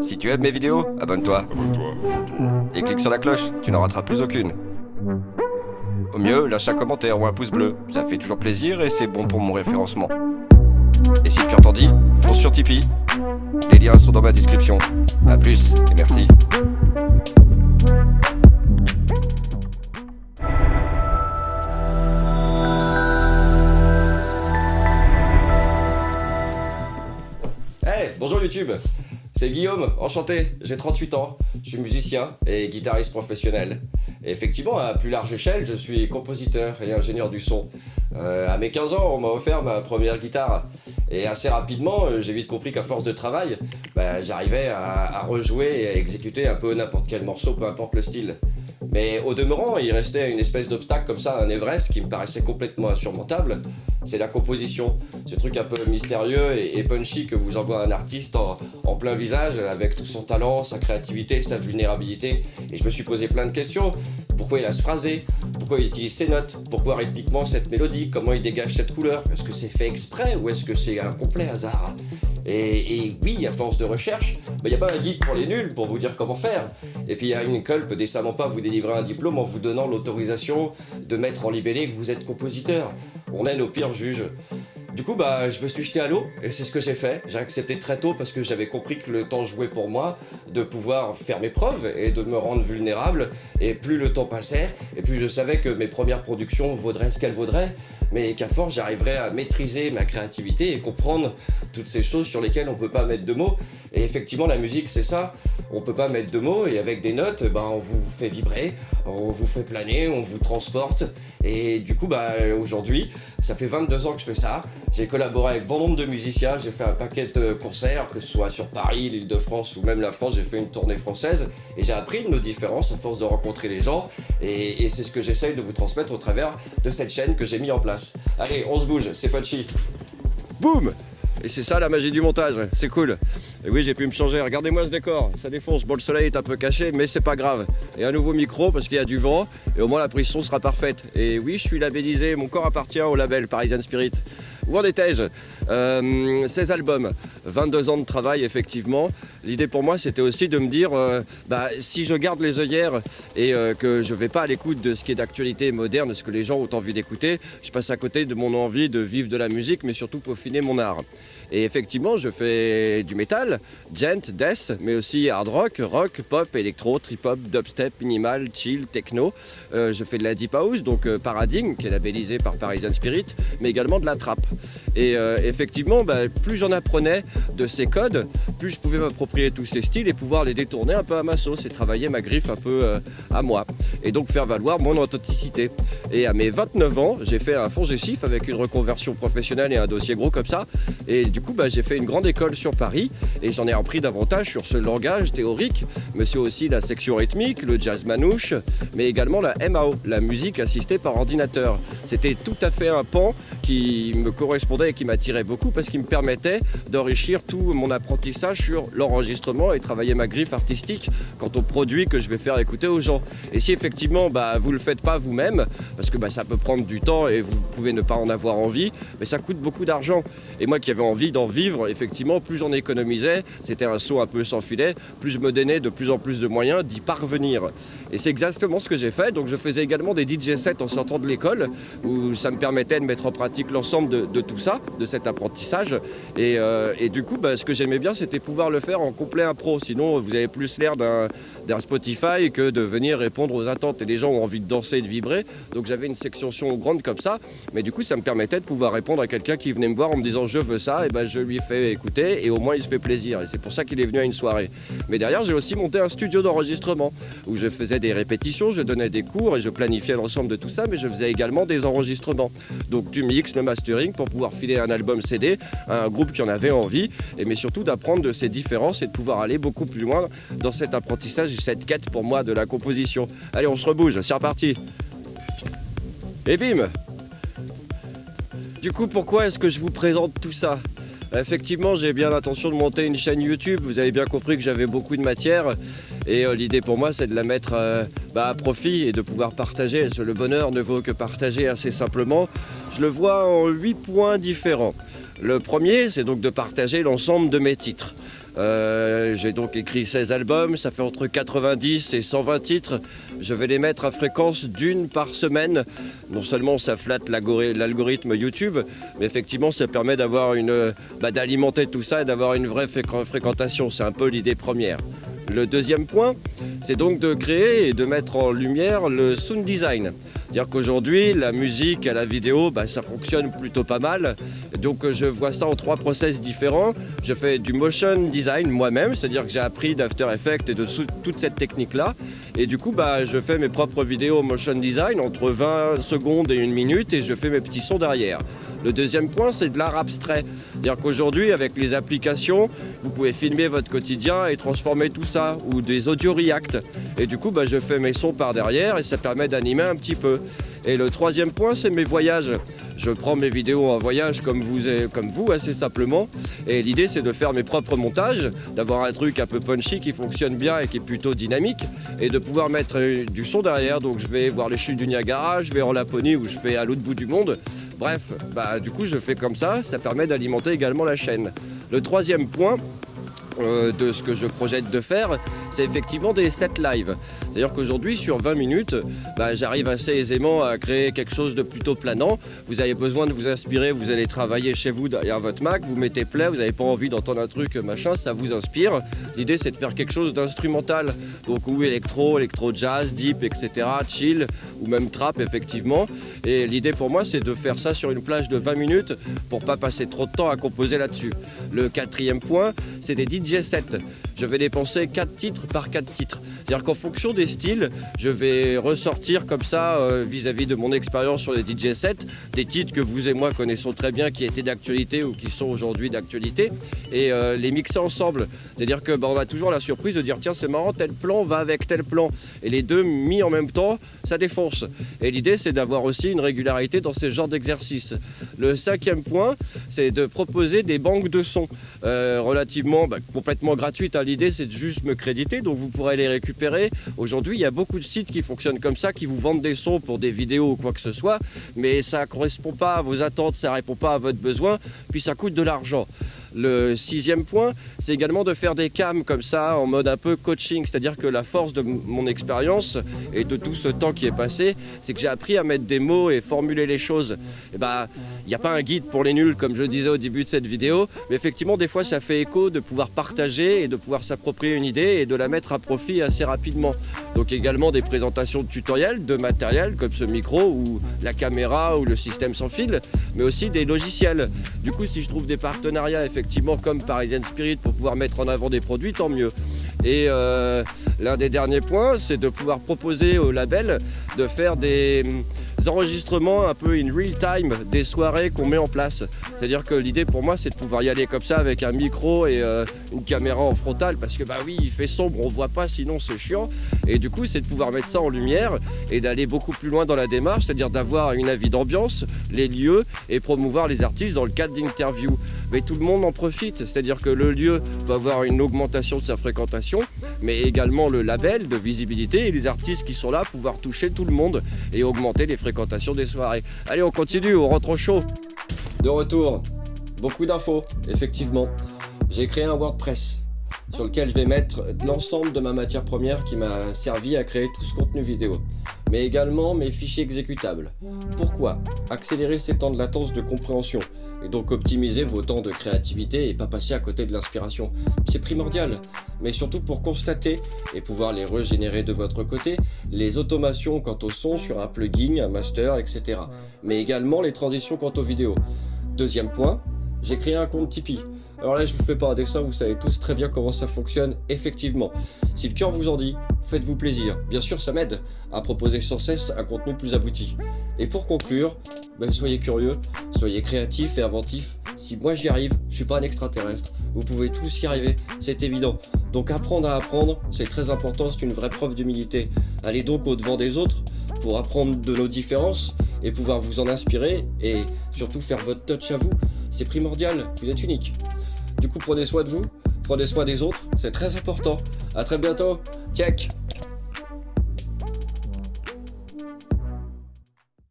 Si tu aimes mes vidéos, abonne-toi. Et clique sur la cloche, tu n'en rateras plus aucune. Au mieux, lâche un commentaire ou un pouce bleu, ça fait toujours plaisir et c'est bon pour mon référencement. Et si cœur t'en dit, fonce sur Tipeee. Les liens sont dans ma description. A plus et merci. C'est Guillaume, enchanté, j'ai 38 ans, je suis musicien et guitariste professionnel. Effectivement, à plus large échelle, je suis compositeur et ingénieur du son. Euh, à mes 15 ans, on m'a offert ma première guitare. Et assez rapidement, euh, j'ai vite compris qu'à force de travail, bah, j'arrivais à, rejouer et à exécuter un peu n'importe quel morceau, peu importe le style. Mais au demeurant, il restait une espèce d'obstacle comme ça, un Everest qui me paraissait complètement insurmontable. C'est la composition, ce truc un peu mystérieux et, punchy que vous envoie un artiste en, plein visage avec tout son talent, sa créativité, sa vulnérabilité. Et je me suis posé plein de questions. Pourquoi il a ce phrasé? Pourquoi il utilise ces notes? Pourquoi rythmiquement cette mélodie? Comment il dégage cette couleur? Est-ce que c'est fait exprès ou est-ce que c'est un complet hasard? Et, oui, à force de recherche, il n'y a pas un guide pour les nuls pour vous dire comment faire. Et puis une école peut décemment pas vous délivrer un diplôme en vous donnant l'autorisation de mettre en libellé que vous êtes compositeur. On est nos pires juges. Du coup, bah, je me suis jeté à l'eau et c'est ce que j'ai fait. J'ai accepté très tôt parce que j'avais compris que le temps jouait pour moi de pouvoir faire mes preuves et de me rendre vulnérable. Et plus le temps passait, et plus je savais que mes premières productions vaudraient ce qu'elles vaudraient, mais qu'à force j'arriverais à maîtriser ma créativité et comprendre toutes ces choses sur lesquelles on peut pas mettre de mots. Et effectivement, la musique, c'est ça. On peut pas mettre de mots et avec des notes, bah, on vous fait vibrer, on vous fait planer, on vous transporte. Et du coup, bah, aujourd'hui, ça fait 22 ans que je fais ça. J'ai collaboré avec bon nombre de musiciens, j'ai fait un paquet de concerts, que ce soit sur Paris, l'île de France ou même la France, j'ai fait une tournée française et j'ai appris de nos différences à force de rencontrer les gens et, et c'est ce que j'essaye de vous transmettre au travers de cette chaîne que j'ai mis en place. Allez, on se bouge, c'est punchy. Boum et c'est ça la magie du montage, c'est cool. Et oui, j'ai pu me changer, regardez-moi ce décor, ça défonce. Bon, le soleil est un peu caché, mais c'est pas grave. Et un nouveau micro parce qu'il y a du vent, et au moins la prise son sera parfaite. Et oui, je suis labellisé, mon corps appartient au label Parisian Spirit. Où en étais-je euh, 16 albums, 22 ans de travail effectivement. L'idée pour moi c'était aussi de me dire, euh, bah, si je garde les œillères et euh, que je ne vais pas à l'écoute de ce qui est d'actualité moderne, ce que les gens ont envie d'écouter, je passe à côté de mon envie de vivre de la musique mais surtout peaufiner mon art. Et effectivement, je fais du métal, gent, death, mais aussi hard rock, rock, pop, électro, trip-hop, dubstep, minimal, chill, techno. Euh, je fais de la deep house, donc euh, Paradigm, qui est labellisé par Parisian Spirit, mais également de la trap. Et euh, effectivement, bah, plus j'en apprenais de ces codes, plus je pouvais m'approprier tous ces styles et pouvoir les détourner un peu à ma sauce et travailler ma griffe un peu euh, à moi. Et donc faire valoir mon authenticité. Et à mes 29 ans, j'ai fait un fond gestif avec une reconversion professionnelle et un dossier gros comme ça. Et coup, bah, j'ai fait une grande école sur Paris et j'en ai appris davantage sur ce langage théorique, mais aussi la section rythmique, le jazz manouche, mais également la MAO, la musique assistée par ordinateur. C'était tout à fait un pan qui me correspondait et qui m'attirait beaucoup parce qu'il me permettait d'enrichir tout mon apprentissage sur l'enregistrement et travailler ma griffe artistique quant aux produits que je vais faire écouter aux gens. Et si effectivement bah, vous ne le faites pas vous-même, parce que bah, ça peut prendre du temps et vous pouvez ne pas en avoir envie, mais ça coûte beaucoup d'argent. Et moi qui avais envie d'en vivre, effectivement, plus j'en économisais, c'était un saut un peu sans filet, plus je me donnais de plus en plus de moyens d'y parvenir. Et c'est exactement ce que j'ai fait. Donc je faisais également des DJ sets en sortant de l'école, où ça me permettait de mettre en pratique l'ensemble de, tout ça, de cet apprentissage. Et, euh, du coup, bah, ce que j'aimais bien, c'était pouvoir le faire en complet impro. Sinon, vous avez plus l'air d'un Spotify que de venir répondre aux attentes. Et les gens ont envie de danser et de vibrer. Donc j'avais une section grande comme ça. Mais du coup, ça me permettait de pouvoir répondre à quelqu'un qui venait me voir en me disant je veux ça. Et ben je lui fais écouter et au moins il se fait plaisir. Et c'est pour ça qu'il est venu à une soirée. Mais derrière, j'ai aussi monté un studio d'enregistrement où je faisais des répétitions, je donnais des cours et je planifiais l'ensemble de tout ça. Mais je faisais également des enregistrements. Donc du le mastering pour pouvoir filer un album CD à un groupe qui en avait envie. Et mais surtout d'apprendre de ces différences et de pouvoir aller beaucoup plus loin dans cet apprentissage et cette quête pour moi de la composition. Allez, on se rebouge, c'est reparti. Et bim Du coup, pourquoi est-ce que je vous présente tout ça? Effectivement, j'ai bien l'intention de monter une chaîne YouTube. Vous avez bien compris que j'avais beaucoup de matière. Et euh, l'idée pour moi, c'est de la mettre euh, bah, à profit et de pouvoir partager. Le bonheur ne vaut que partager assez simplement. Je le vois en huit points différents. Le premier, c'est donc de partager l'ensemble de mes titres. Euh, j'ai donc écrit 16 albums, ça fait entre 90 et 120 titres. Je vais les mettre à fréquence d'une par semaine. Non seulement ça flatte l'algorithme YouTube, mais effectivement ça permet d'avoir une, bah, d'alimenter tout ça et d'avoir une vraie fréquentation. C'est un peu l'idée première. Le deuxième point, c'est donc de créer et de mettre en lumière le sound design. C'est-à-dire qu'aujourd'hui, la musique et la vidéo, bah, ça fonctionne plutôt pas mal. Donc je vois ça en trois process différents. Je fais du motion design moi-même, c'est-à-dire que j'ai appris d'After Effects et de toute cette technique-là. Et du coup, bah, je fais mes propres vidéos motion design entre 20 secondes et une minute et je fais mes petits sons derrière. Le deuxième point, c'est de l'art abstrait. C'est-à-dire qu'aujourd'hui, avec les applications, vous pouvez filmer votre quotidien et transformer tout ça, ou des audio react. Et du coup, bah, je fais mes sons par derrière et ça permet d'animer un petit peu. Et le troisième point, c'est mes voyages. Je prends mes vidéos en voyage comme vous, comme vous assez simplement. Et l'idée, c'est de faire mes propres montages, d'avoir un truc un peu punchy qui fonctionne bien et qui est plutôt dynamique, et de pouvoir mettre du son derrière. Donc je vais voir les chutes du Niagara, je vais en Laponie ou je vais à l'autre bout du monde. Bref, bah, du coup je fais comme ça, ça permet d'alimenter également la chaîne. Le troisième point, euh, de ce que je projette de faire, c'est effectivement des sets live. C'est-à-dire qu'aujourd'hui, sur 20 minutes, bah, j'arrive assez aisément à créer quelque chose de plutôt planant. Vous avez besoin de vous inspirer, vous allez travailler chez vous derrière votre Mac, vous mettez play, vous n'avez pas envie d'entendre un truc machin, ça vous inspire. L'idée, c'est de faire quelque chose d'instrumental, donc ou électro, électro-jazz, deep, etc., chill, ou même trap, effectivement. Et l'idée pour moi, c'est de faire ça sur une plage de 20 minutes pour pas passer trop de temps à composer là-dessus. Le quatrième point, c'est des DJ sets. Je vais dépenser 4 titres par 4 titres. C'est-à-dire qu'en fonction des styles, je vais ressortir comme ça euh, vis-à-vis de mon expérience sur les DJ sets, des titres que vous et moi connaissons très bien, qui étaient d'actualité ou qui sont aujourd'hui d'actualité, et euh, les mixer ensemble. C'est-à-dire que bah, a toujours la surprise de dire tiens c'est marrant, tel plan va avec tel plan. Et les deux mis en même temps, ça défonce. Et l'idée c'est d'avoir aussi une régularité dans ce genre d'exercice. Le cinquième point, c'est de proposer des banques de sons euh, relativement bah, complètement gratuites. Hein. L'idée c'est de juste me créditer, donc vous pourrez les récupérer. Aujourd'hui, il y a beaucoup de sites qui fonctionnent comme ça, qui vous vendent des sons pour des vidéos ou quoi que ce soit, mais ça ne correspond pas à vos attentes, ça ne répond pas à votre besoin, puis ça coûte de l'argent. Le sixième point, c'est également de faire des cams comme ça, en mode un peu coaching, c'est-à-dire que la force de mon expérience et de tout ce temps qui est passé, c'est que j'ai appris à mettre des mots et formuler les choses. Et bah, il n'y a pas un guide pour les nuls, comme je disais au début de cette vidéo, mais effectivement, des fois, ça fait écho de pouvoir partager et de pouvoir s'approprier une idée et de la mettre à profit assez rapidement. Donc également des présentations de tutoriels, de matériel, comme ce micro ou la caméra ou le système sans fil, mais aussi des logiciels. Du coup, si je trouve des partenariats, effectivement, effectivement comme Parisian Spirit pour pouvoir mettre en avant des produits, tant mieux. Et euh, l'un des derniers points, c'est de pouvoir proposer au label de faire des enregistrements un peu in real time des soirées qu'on met en place. C'est-à-dire que l'idée pour moi c'est de pouvoir y aller comme ça avec un micro et euh, une caméra en frontal parce que bah oui il fait sombre, on voit pas sinon c'est chiant. Et du coup c'est de pouvoir mettre ça en lumière et d'aller beaucoup plus loin dans la démarche, c'est-à-dire d'avoir une avis d'ambiance, les lieux et promouvoir les artistes dans le cadre d'interviews. Mais tout le monde en profite, c'est-à-dire que le lieu va avoir une augmentation de sa fréquentation, mais également le label de visibilité et les artistes qui sont là pouvoir toucher tout le monde et augmenter les des soirées. Allez, on continue, on rentre au chaud. De retour, beaucoup d'infos, effectivement. J'ai créé un WordPress sur lequel je vais mettre l'ensemble de ma matière première qui m'a servi à créer tout ce contenu vidéo, mais également mes fichiers exécutables. Pourquoi Accélérer ces temps de latence de compréhension, et donc optimiser vos temps de créativité et pas passer à côté de l'inspiration. C'est primordial, mais surtout pour constater et pouvoir les régénérer de votre côté, les automations quant au son sur un plugin, un master, etc. Mais également les transitions quant aux vidéos. Deuxième point, j'ai créé un compte Tipeee. Alors là, je vous fais pas un dessin, vous savez tous très bien comment ça fonctionne, effectivement. Si le cœur vous en dit, faites-vous plaisir. Bien sûr, ça m'aide à proposer sans cesse un contenu plus abouti. Et pour conclure, soyez curieux, soyez créatifs et inventifs. Si moi j'y arrive, je suis pas un extraterrestre. Vous pouvez tous y arriver, c'est évident. Donc apprendre à apprendre, c'est très important, c'est une vraie preuve d'humilité. Allez donc au-devant des autres pour apprendre de nos différences et pouvoir vous en inspirer et surtout faire votre touch à vous. C'est primordial, vous êtes unique. Du coup, prenez soin de vous, prenez soin des autres, c'est très important. A très bientôt, check